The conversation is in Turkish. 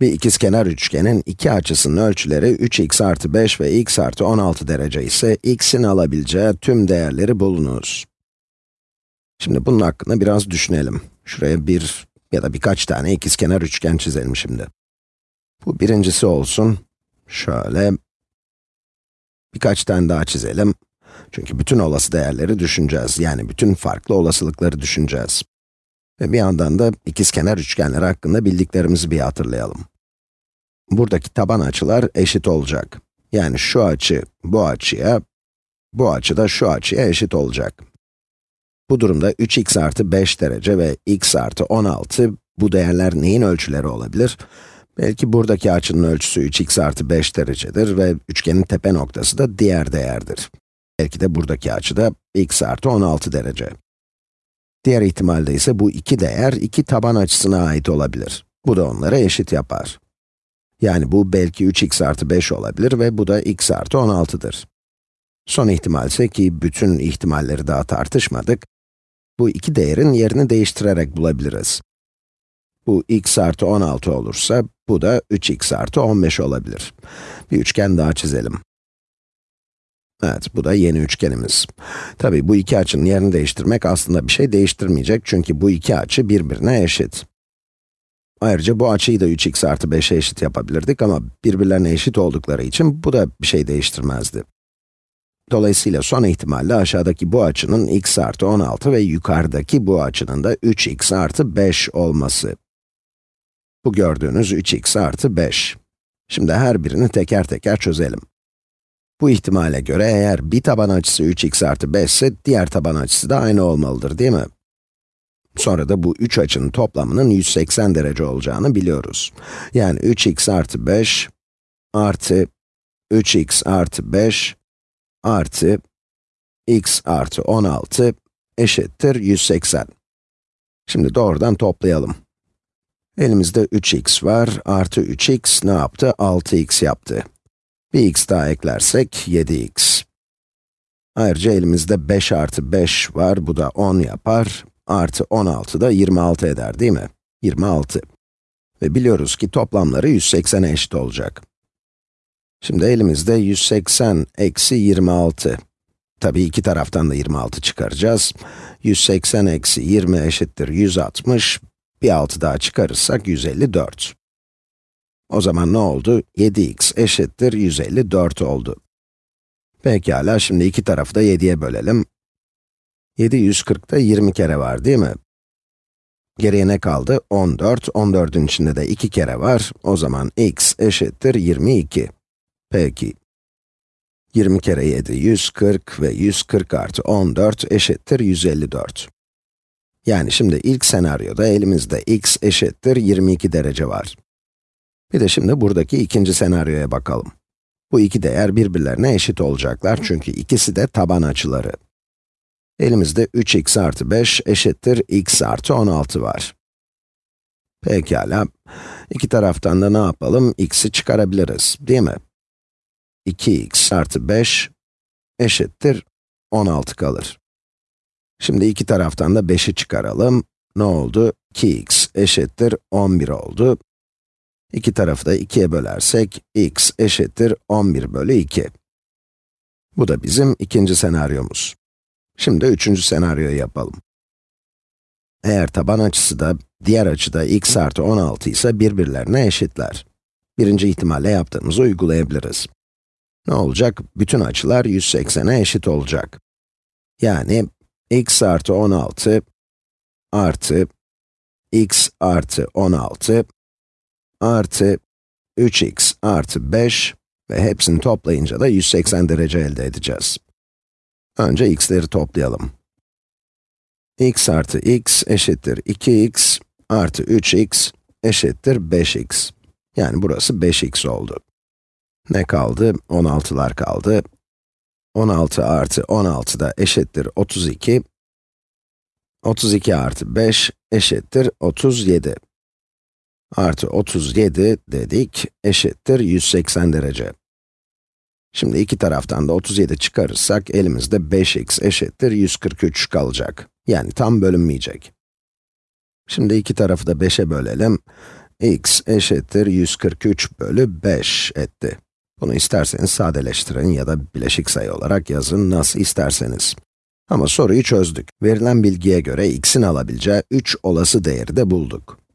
Bir ikizkenar üçgenin iki açısının ölçüleri 3x artı 5 ve x artı 16 derece ise x'in alabileceği tüm değerleri bulunuz. Şimdi bunun hakkında biraz düşünelim. Şuraya bir ya da birkaç tane ikizkenar üçgen çizelim şimdi. Bu birincisi olsun. Şöyle. Birkaç tane daha çizelim. Çünkü bütün olası değerleri düşüneceğiz. Yani bütün farklı olasılıkları düşüneceğiz. Ve bir yandan da ikizkenar üçgenler hakkında bildiklerimizi bir hatırlayalım. Buradaki taban açılar eşit olacak. Yani şu açı bu açıya, bu açı da şu açıya eşit olacak. Bu durumda 3x artı 5 derece ve x artı 16, bu değerler neyin ölçüleri olabilir? Belki buradaki açının ölçüsü 3x artı 5 derecedir ve üçgenin tepe noktası da diğer değerdir. Belki de buradaki açı da x artı 16 derece. Diğer ihtimalde ise bu iki değer iki taban açısına ait olabilir. Bu da onları eşit yapar. Yani bu belki 3x artı 5 olabilir ve bu da x artı 16'dır. Son ihtimal ise ki bütün ihtimalleri daha tartışmadık, bu iki değerin yerini değiştirerek bulabiliriz. Bu x artı 16 olursa, bu da 3x artı 15 olabilir. Bir üçgen daha çizelim. Evet, bu da yeni üçgenimiz. Tabii bu iki açının yerini değiştirmek aslında bir şey değiştirmeyecek çünkü bu iki açı birbirine eşit. Ayrıca bu açıyı da 3x artı 5'e eşit yapabilirdik ama birbirlerine eşit oldukları için bu da bir şey değiştirmezdi. Dolayısıyla son ihtimalle aşağıdaki bu açının x artı 16 ve yukarıdaki bu açının da 3x artı 5 olması. Bu gördüğünüz 3x artı 5. Şimdi her birini teker teker çözelim. Bu ihtimale göre eğer bir taban açısı 3x artı 5 ise diğer taban açısı da aynı olmalıdır değil mi? Sonra da bu üç açının toplamının 180 derece olacağını biliyoruz. Yani 3x artı 5 artı 3x artı 5 artı x artı 16 eşittir 180. Şimdi doğrudan toplayalım. Elimizde 3x var, artı 3x ne yaptı? 6x yaptı. Bir x daha eklersek 7x. Ayrıca elimizde 5 artı 5 var, bu da 10 yapar. Artı 16 da 26 eder değil mi? 26. Ve biliyoruz ki toplamları 180'e eşit olacak. Şimdi elimizde 180 eksi 26. Tabii iki taraftan da 26 çıkaracağız. 180 eksi 20 eşittir 160. Bir 6 daha çıkarırsak 154. O zaman ne oldu? 7x eşittir 154 oldu. Pekala, şimdi iki tarafı da 7'ye bölelim. 7 140'da 20 kere var değil mi? Geriye ne kaldı? 14, 14'ün içinde de 2 kere var. O zaman x eşittir 22. Peki. 20 kere 7, 140 ve 140 artı 14 eşittir 154. Yani şimdi ilk senaryoda elimizde x eşittir 22 derece var. Bir de şimdi buradaki ikinci senaryoya bakalım. Bu iki değer birbirlerine eşit olacaklar çünkü ikisi de taban açıları. Elimizde 3x artı 5 eşittir x artı 16 var. Pekala, iki taraftan da ne yapalım? x'i çıkarabiliriz, değil mi? 2x artı 5 eşittir 16 kalır. Şimdi iki taraftan da 5'i çıkaralım. Ne oldu? 2x eşittir 11 oldu. İki tarafı da 2'ye bölersek, x eşittir 11 bölü 2. Bu da bizim ikinci senaryomuz. Şimdi üçüncü senaryoyu yapalım. Eğer taban açısı da, diğer açı da x artı 16 ise birbirlerine eşitler. Birinci ihtimalle yaptığımızı uygulayabiliriz. Ne olacak? Bütün açılar 180'e eşit olacak. Yani x artı 16 artı x artı 16 artı 3x artı 5 ve hepsini toplayınca da 180 derece elde edeceğiz. Önce x'leri toplayalım. x artı x eşittir 2x artı 3x eşittir 5x. Yani burası 5x oldu. Ne kaldı? 16'lar kaldı. 16 artı 16 da eşittir 32. 32 artı 5 eşittir 37. Artı 37 dedik eşittir 180 derece. Şimdi iki taraftan da 37 çıkarırsak elimizde 5x eşittir 143 kalacak. Yani tam bölünmeyecek. Şimdi iki tarafı da 5'e bölelim. x eşittir 143 bölü 5 etti. Bunu isterseniz sadeleştirin ya da bileşik sayı olarak yazın, nasıl isterseniz. Ama soruyu çözdük. Verilen bilgiye göre x'in alabileceği 3 olası değeri de bulduk.